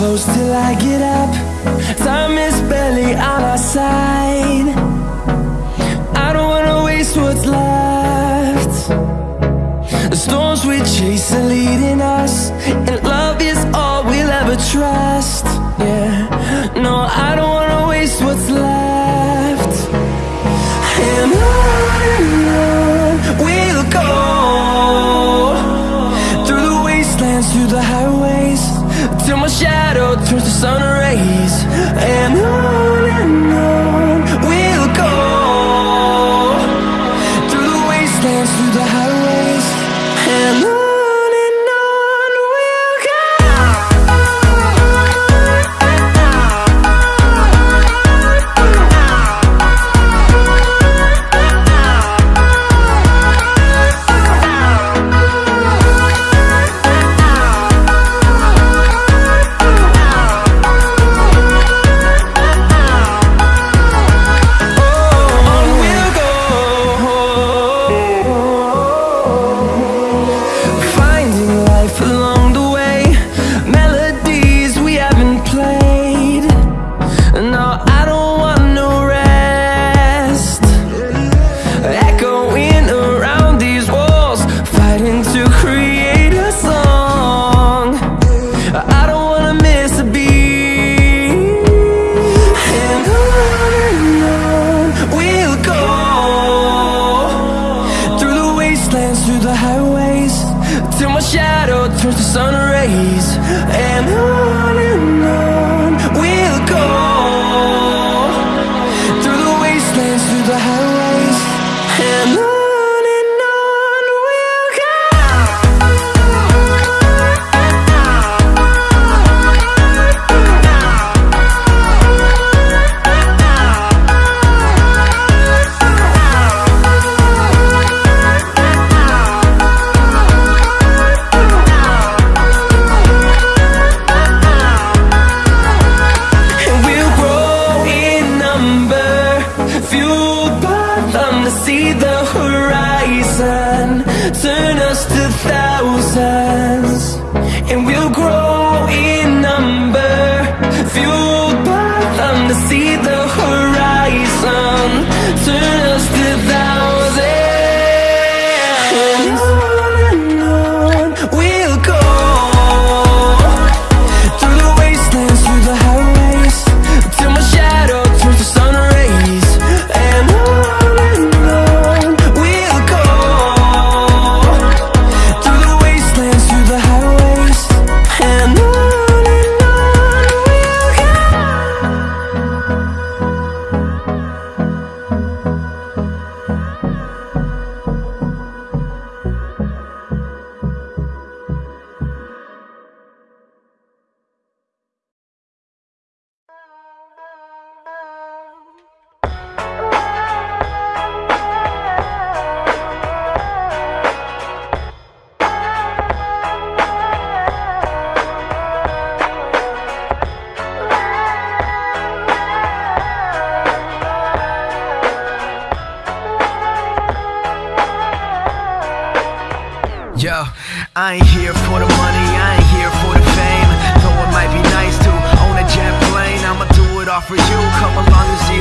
close till I get up. Time is barely on our side. I don't wanna waste what's left. The storms we chase are leading us. till my shadow turns to sun rays. And on and on Yo, I ain't here for the money, I ain't here for the fame. Though it might be nice to own a jet plane, I'ma do it all for you. Come along and see